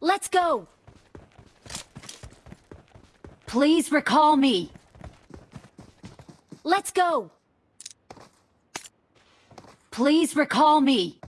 Let's go! Please recall me. Let's go! Please recall me.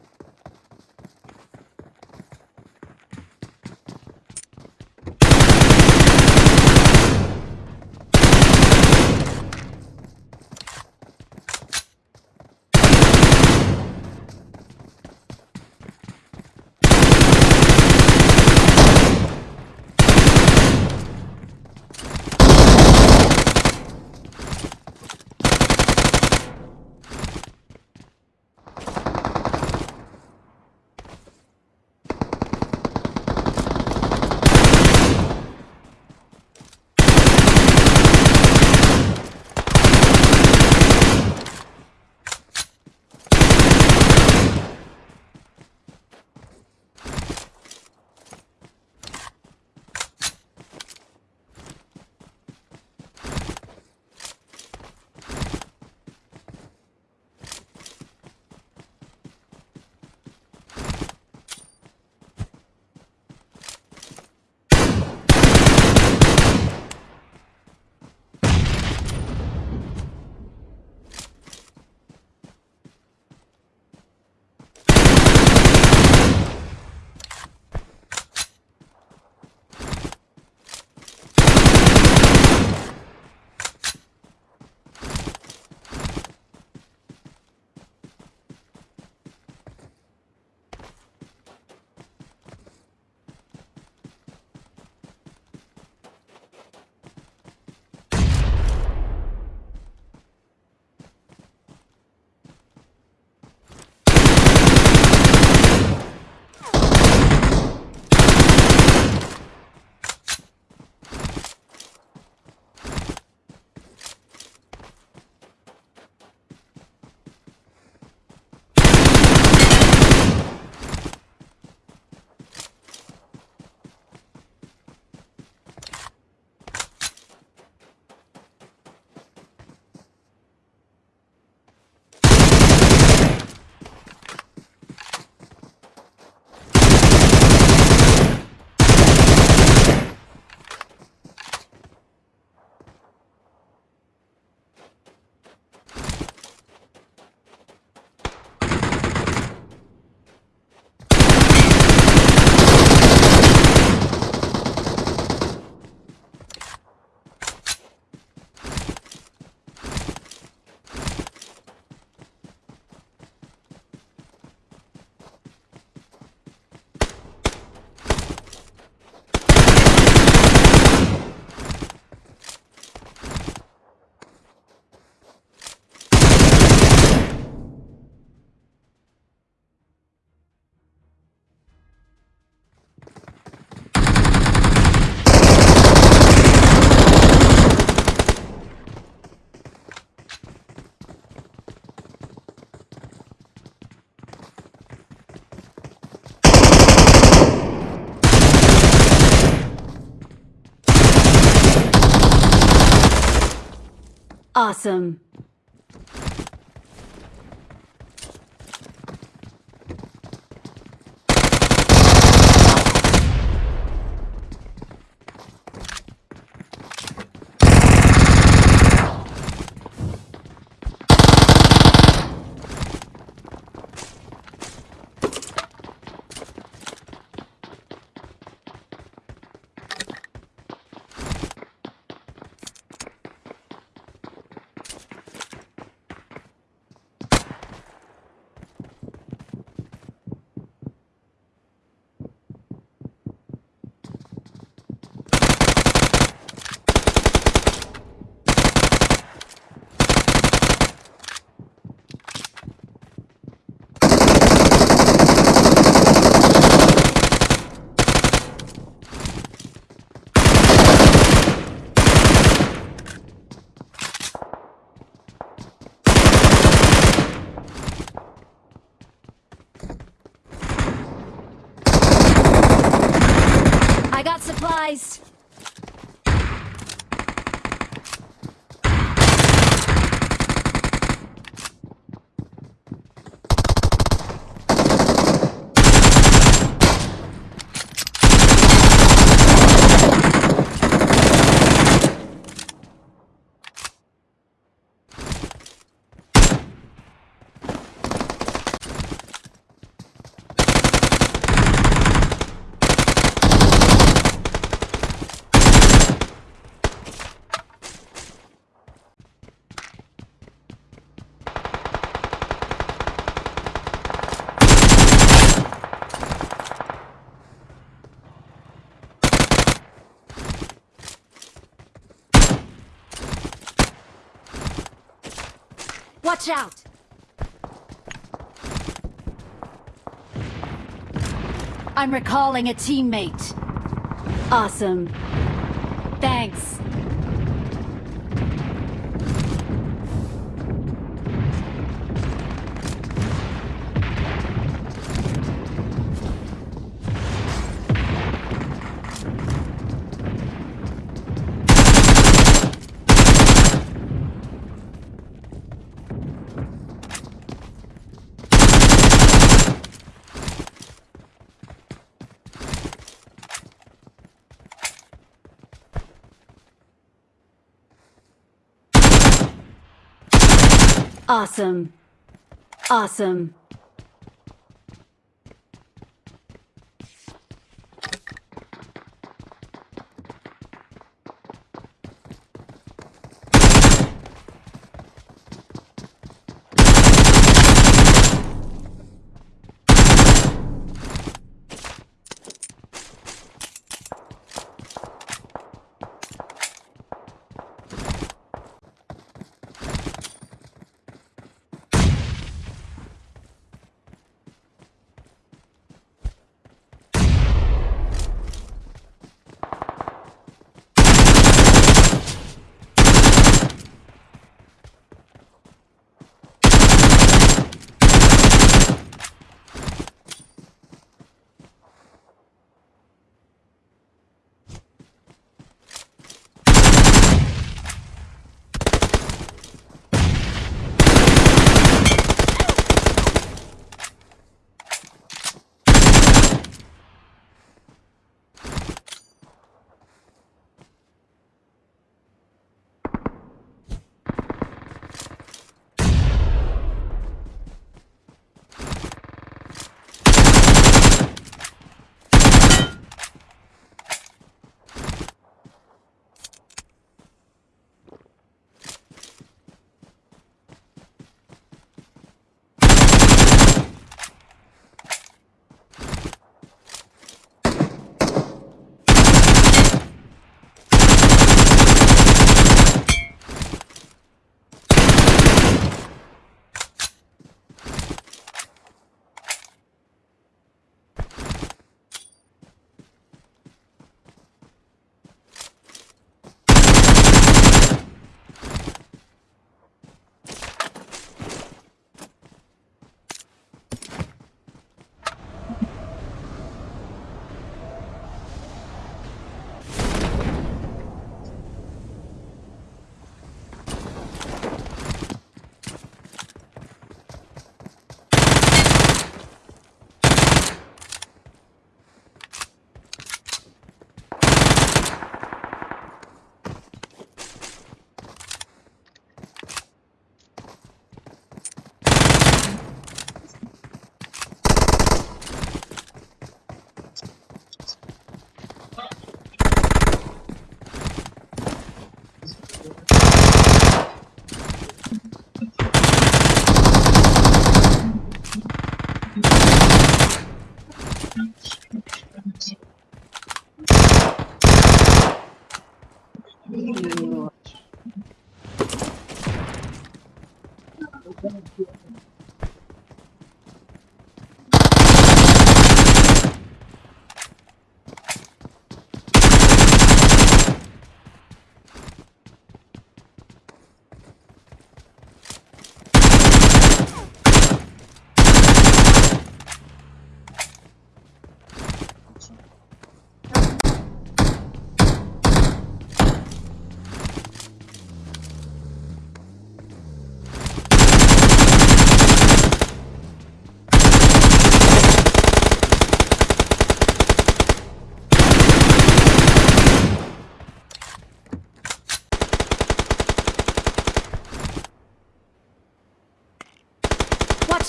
Awesome. Got Watch out! I'm recalling a teammate. Awesome. Thanks. Awesome. Awesome.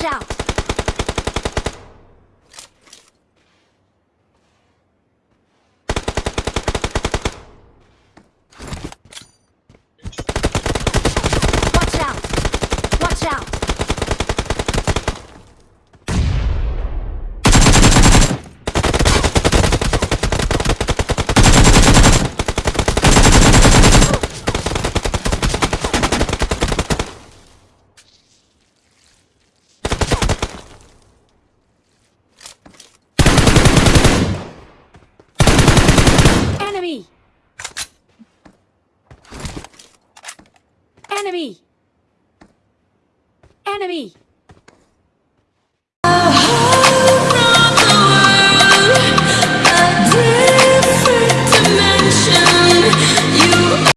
Out! Watch out! Watch out! Enemy! Enemy! Enemy!